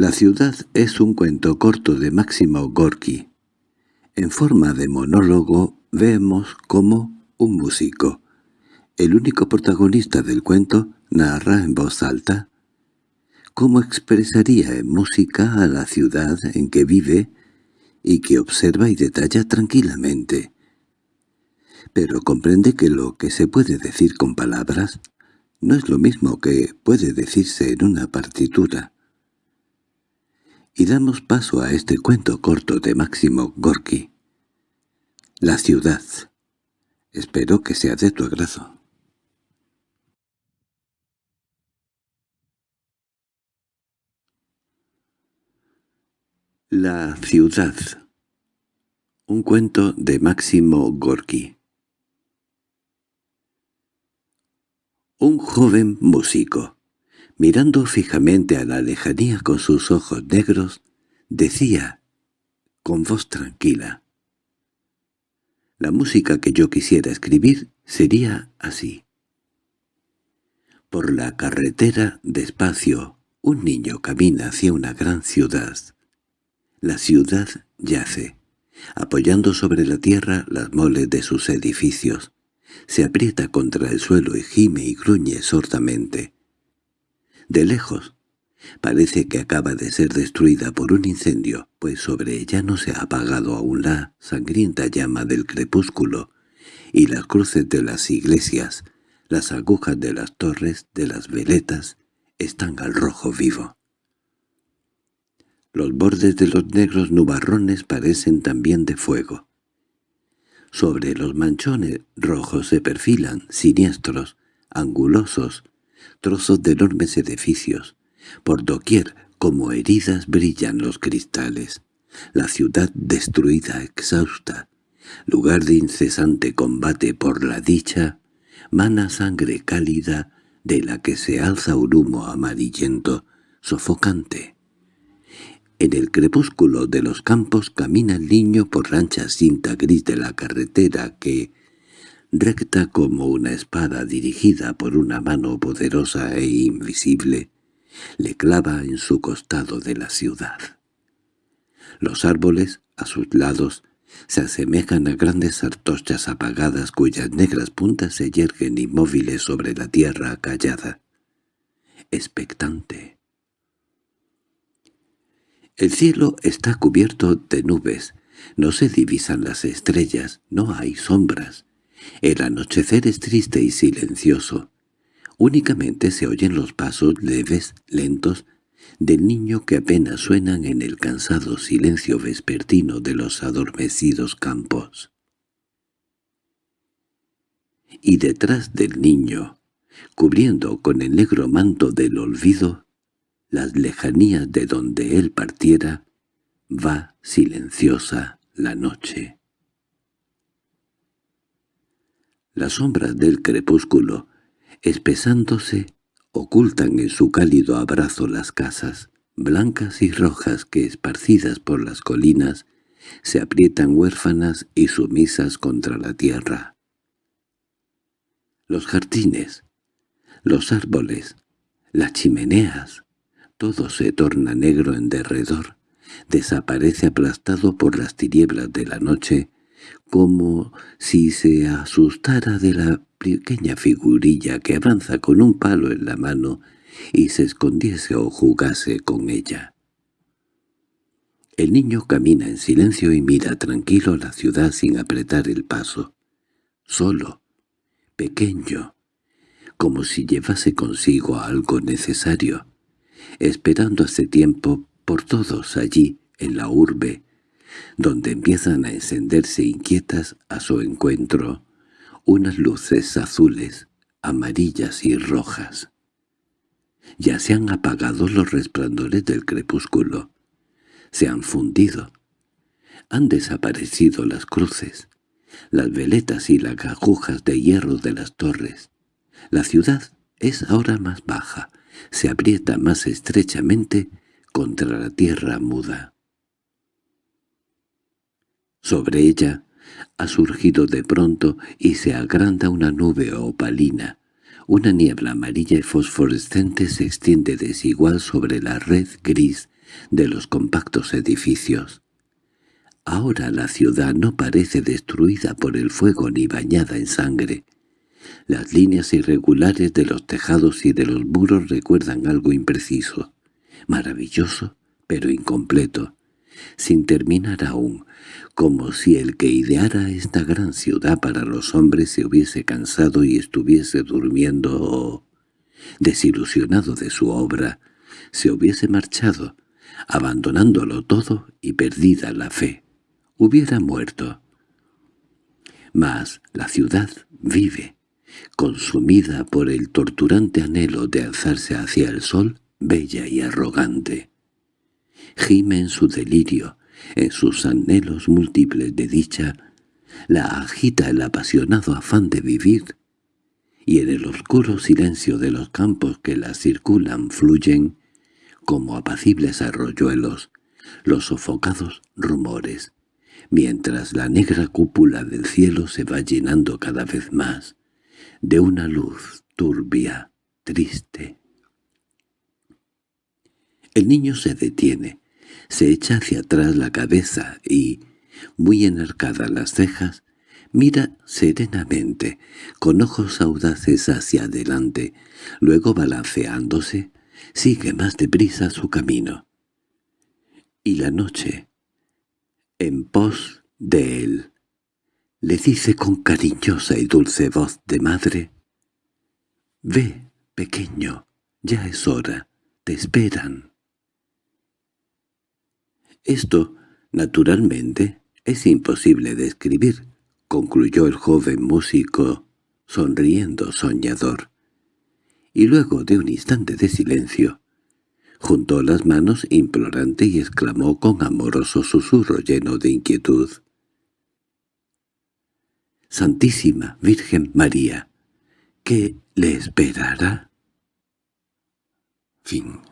La ciudad es un cuento corto de Máximo Gorki. En forma de monólogo vemos cómo un músico, el único protagonista del cuento, narra en voz alta cómo expresaría en música a la ciudad en que vive y que observa y detalla tranquilamente. Pero comprende que lo que se puede decir con palabras no es lo mismo que puede decirse en una partitura. Y damos paso a este cuento corto de Máximo Gorki. La ciudad. Espero que sea de tu agrado. La ciudad. Un cuento de Máximo Gorki. Un joven músico, mirando fijamente a la lejanía con sus ojos negros, decía, con voz tranquila, «La música que yo quisiera escribir sería así». Por la carretera, despacio, un niño camina hacia una gran ciudad. La ciudad yace, apoyando sobre la tierra las moles de sus edificios. Se aprieta contra el suelo y gime y gruñe sordamente. De lejos, parece que acaba de ser destruida por un incendio, pues sobre ella no se ha apagado aún la sangrienta llama del crepúsculo, y las cruces de las iglesias, las agujas de las torres, de las veletas, están al rojo vivo. Los bordes de los negros nubarrones parecen también de fuego. Sobre los manchones rojos se perfilan, siniestros, angulosos, trozos de enormes edificios. Por doquier, como heridas, brillan los cristales. La ciudad destruida, exhausta, lugar de incesante combate por la dicha, mana sangre cálida de la que se alza un humo amarillento, sofocante. En el crepúsculo de los campos camina el niño por rancha cinta gris de la carretera que, recta como una espada dirigida por una mano poderosa e invisible, le clava en su costado de la ciudad. Los árboles, a sus lados, se asemejan a grandes artochas apagadas cuyas negras puntas se yerguen inmóviles sobre la tierra callada, expectante. El cielo está cubierto de nubes, no se divisan las estrellas, no hay sombras. El anochecer es triste y silencioso. Únicamente se oyen los pasos leves, lentos, del niño que apenas suenan en el cansado silencio vespertino de los adormecidos campos. Y detrás del niño, cubriendo con el negro manto del olvido, las lejanías de donde él partiera, va silenciosa la noche. Las sombras del crepúsculo, espesándose, ocultan en su cálido abrazo las casas, blancas y rojas que, esparcidas por las colinas, se aprietan huérfanas y sumisas contra la tierra. Los jardines, los árboles, las chimeneas, todo se torna negro en derredor, desaparece aplastado por las tinieblas de la noche, como si se asustara de la pequeña figurilla que avanza con un palo en la mano y se escondiese o jugase con ella. El niño camina en silencio y mira tranquilo la ciudad sin apretar el paso. Solo, pequeño, como si llevase consigo algo necesario, esperando hace tiempo por todos allí, en la urbe, donde empiezan a encenderse inquietas a su encuentro unas luces azules, amarillas y rojas. Ya se han apagado los resplandores del crepúsculo, se han fundido, han desaparecido las cruces, las veletas y las agujas de hierro de las torres. La ciudad es ahora más baja, se aprieta más estrechamente contra la tierra muda. Sobre ella ha surgido de pronto y se agranda una nube opalina. Una niebla amarilla y fosforescente se extiende desigual sobre la red gris de los compactos edificios. Ahora la ciudad no parece destruida por el fuego ni bañada en sangre. Las líneas irregulares de los tejados y de los muros recuerdan algo impreciso, maravilloso, pero incompleto, sin terminar aún, como si el que ideara esta gran ciudad para los hombres se hubiese cansado y estuviese durmiendo o, desilusionado de su obra, se hubiese marchado, abandonándolo todo y perdida la fe. Hubiera muerto. Mas la ciudad vive, consumida por el torturante anhelo de alzarse hacia el sol, bella y arrogante. Gime en su delirio, en sus anhelos múltiples de dicha, la agita el apasionado afán de vivir, y en el oscuro silencio de los campos que la circulan fluyen, como apacibles arroyuelos, los sofocados rumores, mientras la negra cúpula del cielo se va llenando cada vez más de una luz turbia, triste. El niño se detiene, se echa hacia atrás la cabeza y, muy enarcadas las cejas, mira serenamente, con ojos audaces hacia adelante, luego balanceándose, sigue más deprisa su camino. Y la noche, en pos de él, le dice con cariñosa y dulce voz de madre, «Ve, pequeño, ya es hora, te esperan». Esto, naturalmente, es imposible de escribir, concluyó el joven músico, sonriendo soñador. Y luego de un instante de silencio, juntó las manos implorante y exclamó con amoroso susurro lleno de inquietud. «Santísima Virgen María, ¿qué le esperará?» Fin